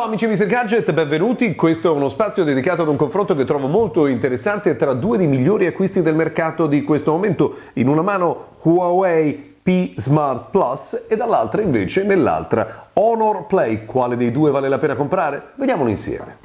Ciao amici Mr. Gadget, benvenuti. Questo è uno spazio dedicato ad un confronto che trovo molto interessante tra due dei migliori acquisti del mercato di questo momento. In una mano Huawei P Smart Plus e dall'altra invece nell'altra Honor Play. Quale dei due vale la pena comprare? Vediamolo insieme.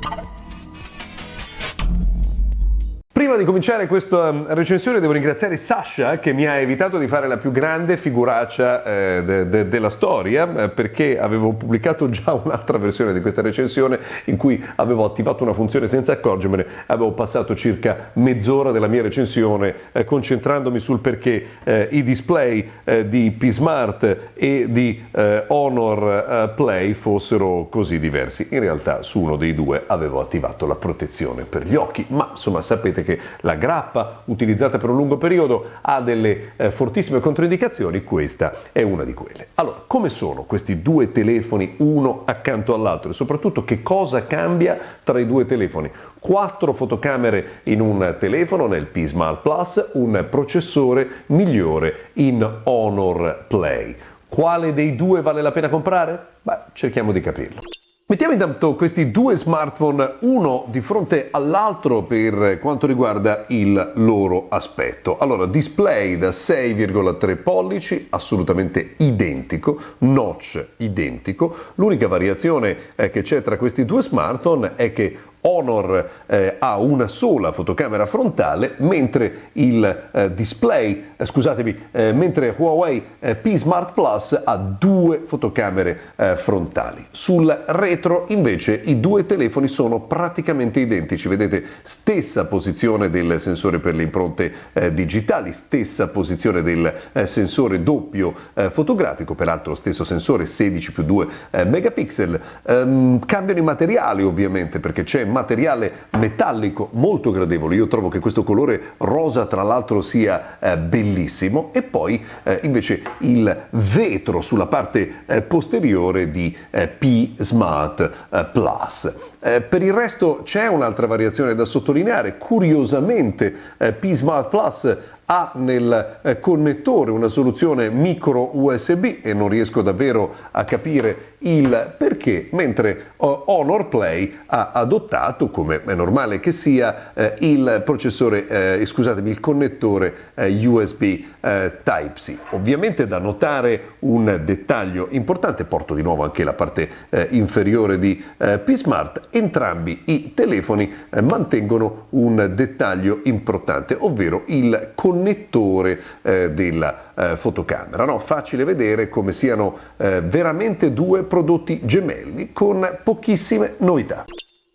Prima di cominciare questa um, recensione devo ringraziare Sasha che mi ha evitato di fare la più grande figuraccia eh, de, de, della storia eh, perché avevo pubblicato già un'altra versione di questa recensione in cui avevo attivato una funzione senza accorgermene, avevo passato circa mezz'ora della mia recensione eh, concentrandomi sul perché eh, i display eh, di P-Smart e di Honor Play fossero così diversi. In realtà su uno dei due avevo attivato la protezione per gli occhi, ma insomma sapete che la grappa utilizzata per un lungo periodo ha delle eh, fortissime controindicazioni, questa è una di quelle. Allora, come sono questi due telefoni uno accanto all'altro e soprattutto che cosa cambia tra i due telefoni? Quattro fotocamere in un telefono nel P Smart Plus, un processore migliore in Honor Play. Quale dei due vale la pena comprare? Beh, cerchiamo di capirlo. Mettiamo intanto questi due smartphone uno di fronte all'altro per quanto riguarda il loro aspetto. Allora, display da 6,3 pollici, assolutamente identico, notch identico. L'unica variazione eh, che c'è tra questi due smartphone è che Honor eh, ha una sola fotocamera frontale, mentre il eh, display, eh, eh, mentre Huawei eh, P Smart Plus ha due fotocamere eh, frontali. Sul retro invece i due telefoni sono praticamente identici, vedete stessa posizione del sensore per le impronte digitali, stessa posizione del sensore doppio fotografico, peraltro stesso sensore 16 più 2 megapixel, um, cambiano i materiali ovviamente perché c'è materiale metallico molto gradevole, io trovo che questo colore rosa tra l'altro sia eh, bellissimo. E poi eh, invece il vetro sulla parte eh, posteriore di eh, P Smart eh, Plus. Eh, per il resto c'è un'altra variazione da sottolineare, curiosamente P Smart Plus ha nel eh, connettore una soluzione micro USB e non riesco davvero a capire il perché, mentre Honor Play ha adottato, come è normale che sia, eh, il processore, eh, scusatemi, il connettore eh, USB eh, Type-C. Ovviamente da notare un dettaglio importante, porto di nuovo anche la parte eh, inferiore di P-Smart, entrambi i telefoni mantengono un dettaglio importante, ovvero il connettore della fotocamera. No? Facile vedere come siano veramente due prodotti gemelli con pochissime novità.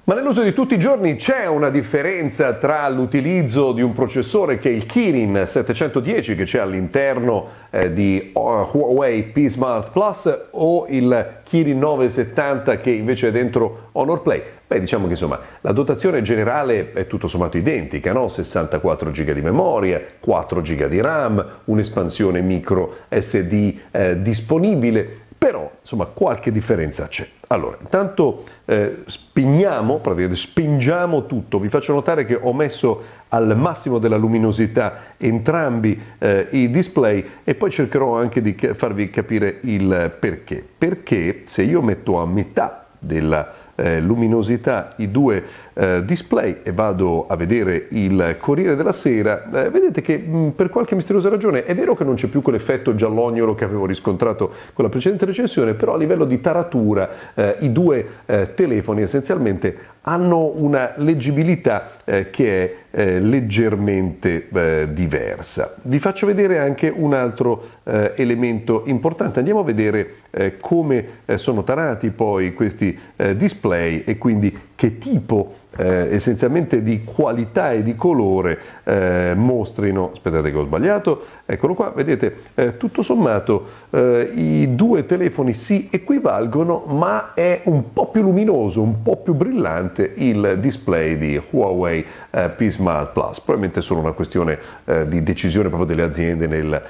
Ma nell'uso di tutti i giorni c'è una differenza tra l'utilizzo di un processore che è il Kirin 710 che c'è all'interno eh, di Huawei P Smart Plus o il Kirin 970 che invece è dentro Honor Play. Beh, diciamo che insomma la dotazione generale è tutto sommato identica, no? 64 GB di memoria, 4 GB di RAM, un'espansione micro SD eh, disponibile però insomma qualche differenza c'è. Allora, intanto eh, praticamente spingiamo tutto, vi faccio notare che ho messo al massimo della luminosità entrambi eh, i display e poi cercherò anche di farvi capire il perché. Perché se io metto a metà della eh, luminosità i due eh, display e vado a vedere il Corriere della Sera, eh, vedete che mh, mm, per qualche misteriosa ragione è vero che non c'è più quell'effetto giallognolo che avevo riscontrato con la precedente recensione, però a livello di taratura eh, i due eh, telefoni essenzialmente hanno una leggibilità eh, che è eh, leggermente eh, diversa. Vi faccio vedere anche un altro eh, elemento importante. Andiamo a vedere eh, come eh, sono tarati poi questi display e quindi che tipo eh, essenzialmente di qualità e di colore eh, mostrino, aspettate che ho sbagliato, eccolo qua, vedete, eh, tutto sommato eh, i due telefoni si equivalgono ma è un po' più luminoso, un po' più brillante il display di Huawei eh, P Smart Plus, probabilmente solo una questione eh, di decisione proprio delle aziende nel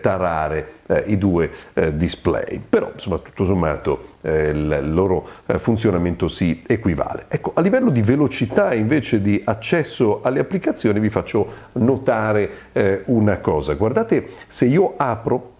tarare i due display, però insomma tutto sommato il loro funzionamento si equivale. Ecco, a livello di velocità invece di accesso alle applicazioni vi faccio notare eh, una cosa. Guardate, se io apro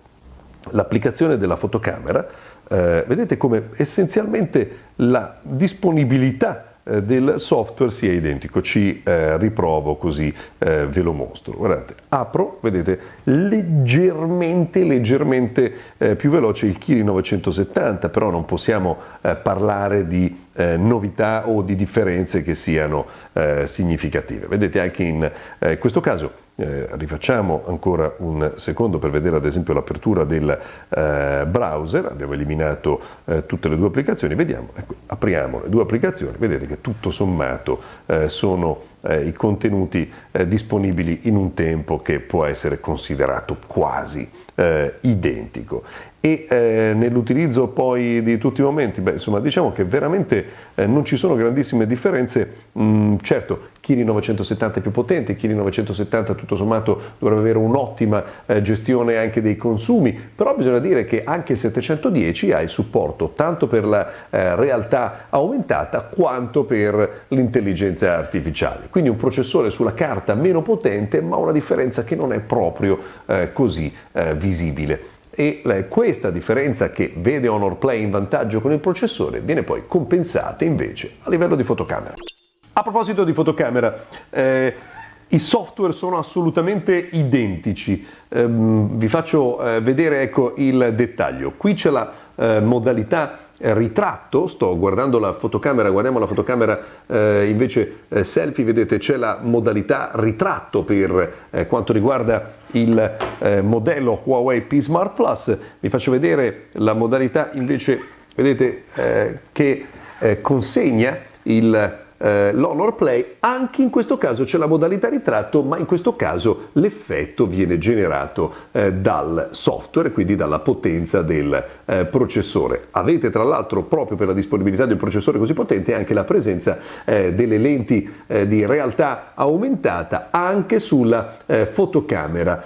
l'applicazione della fotocamera, eh, vedete come essenzialmente la disponibilità eh, del software sia identico. Ci eh, riprovo così eh, ve lo mostro. Guardate, apro, vedete, leggermente, leggermente eh, più veloce il Kiri 970, però non possiamo eh, parlare di eh, novità o di differenze che siano significative. Vedete anche in questo caso eh, rifacciamo ancora un secondo per vedere ad esempio l'apertura del eh, browser, abbiamo eliminato eh, tutte le due applicazioni, vediamo, ecco, apriamo le due applicazioni, vedete che tutto sommato eh, sono eh, i contenuti eh, disponibili in un tempo che può essere considerato quasi identico e eh, nell'utilizzo poi di tutti i momenti, beh, insomma, diciamo che veramente eh, non ci sono grandissime differenze. Mm, certo, Kiri 970 è più potente, Kiri 970 tutto sommato dovrebbe avere un'ottima eh, gestione anche dei consumi, però bisogna dire che anche il 710 ha il supporto tanto per la eh, realtà aumentata quanto per l'intelligenza artificiale. Quindi un processore sulla carta meno potente, ma una differenza che non è proprio eh, così eh, visibile e questa differenza che vede Honor Play in vantaggio con il processore viene poi compensata invece a livello di fotocamera. A proposito di fotocamera, eh, i software sono assolutamente identici, eh, vi faccio eh, vedere ecco, il dettaglio. Qui c'è la eh, modalità ritratto, sto guardando la fotocamera, guardiamo la fotocamera eh, invece eh, selfie, vedete c'è la modalità ritratto per eh, quanto riguarda il eh, modello Huawei P Smart Plus, vi faccio vedere la modalità invece, vedete eh, che eh, consegna il eh, l'Honor Play, anche in questo caso c'è la modalità ritratto, ma in questo caso l'effetto viene generato eh, dal software, quindi dalla potenza del eh, processore. Avete tra l'altro proprio per la disponibilità del processore così potente anche la presenza eh, delle lenti eh, di realtà aumentata anche sulla eh, fotocamera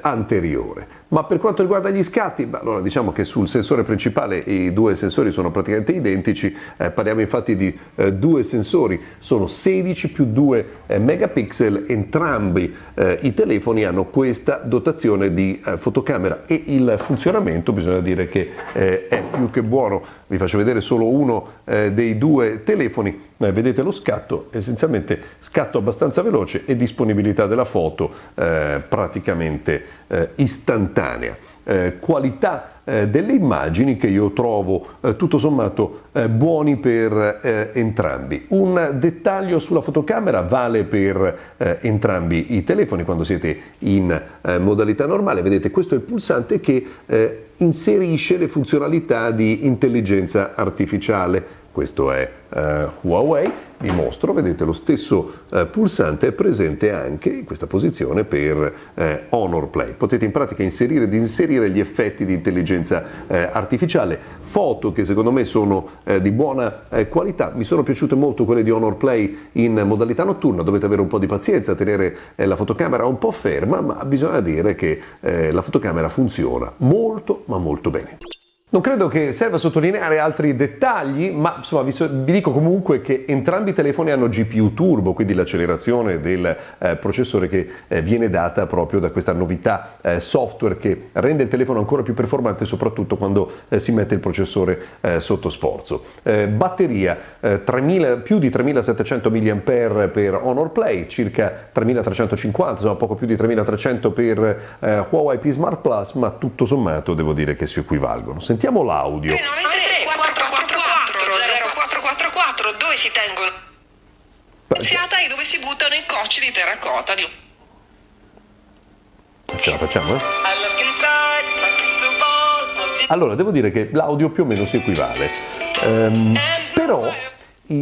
anteriore. Ma per quanto riguarda gli scatti, beh, allora diciamo che sul sensore principale i due sensori sono praticamente identici, eh, parliamo infatti di eh, due sensori, sono 16 più 2 eh, megapixel, entrambi eh, i telefoni hanno questa dotazione di eh, fotocamera e il funzionamento bisogna dire che eh, è più che buono, vi faccio vedere solo uno dei due telefoni, vedete lo scatto, essenzialmente scatto abbastanza veloce e disponibilità della foto praticamente istantanea, eh, qualità eh, delle immagini che io trovo eh, tutto sommato eh, buoni per eh, entrambi. Un dettaglio sulla fotocamera vale per eh, entrambi i telefoni quando siete in modalità normale, vedete questo è il pulsante che inserisce le funzionalità di intelligenza artificiale. Questo è Huawei, vi mostro, vedete lo stesso uh, pulsante è presente anche in questa posizione per uh, Honor Play. Potete in pratica inserire ed inserire gli effetti di intelligenza artificiale, foto che secondo me sono di buona qualità, mi sono piaciute molto quelle di Honor Play in modalità notturna, dovete avere un po' di pazienza, tenere la fotocamera un po' ferma, ma bisogna dire che la fotocamera funziona molto ma molto bene. Non credo che serva sottolineare altri dettagli, ma insomma vi, so, vi, dico comunque che entrambi i telefoni hanno GPU turbo, quindi l'accelerazione del eh, processore che eh, viene data proprio da questa novità eh, software che rende il telefono ancora più performante, soprattutto quando eh, si mette il processore eh, sotto sforzo. Eh, batteria 3000, più di 3700 mAh per Honor Play, circa 3350, insomma poco più di 3300 per Huawei P Smart Plus, ma tutto sommato devo dire che si equivalgono. Sentiamo Sentiamo l'audio. 393 444 0444 dove si tengono iniziata e dove si buttano i cocci di terracotta di Ce la facciamo, eh? Allora, devo dire che l'audio più o meno si equivale. Um, però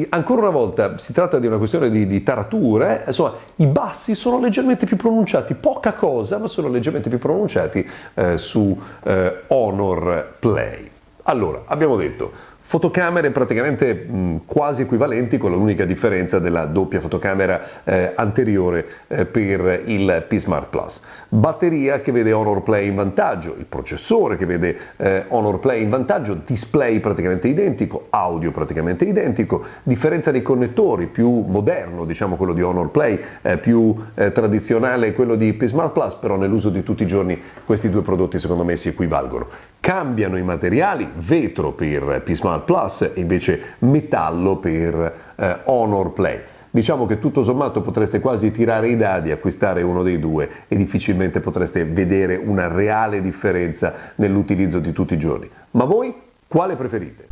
ancora una volta si tratta di una questione di, di tarature, insomma i bassi sono leggermente più pronunciati, poca cosa, ma sono leggermente più pronunciati eh, su eh, Honor Play. Allora, abbiamo detto, fotocamere praticamente mh, quasi equivalenti con l'unica differenza della doppia fotocamera eh, anteriore eh, per il P Smart Plus. Batteria che vede Honor Play in vantaggio, il processore che vede eh, Honor Play in vantaggio, display praticamente identico, audio praticamente identico, differenza dei connettori più moderno, diciamo quello di Honor Play, eh, più eh, tradizionale quello di P Smart Plus, però nell'uso di tutti i giorni questi due prodotti secondo me si equivalgono cambiano i materiali, vetro per P-Smart Plus e invece metallo per eh, Honor Play. Diciamo che tutto sommato potreste quasi tirare i dadi, acquistare uno dei due e difficilmente potreste vedere una reale differenza nell'utilizzo di tutti i giorni. Ma voi quale preferite?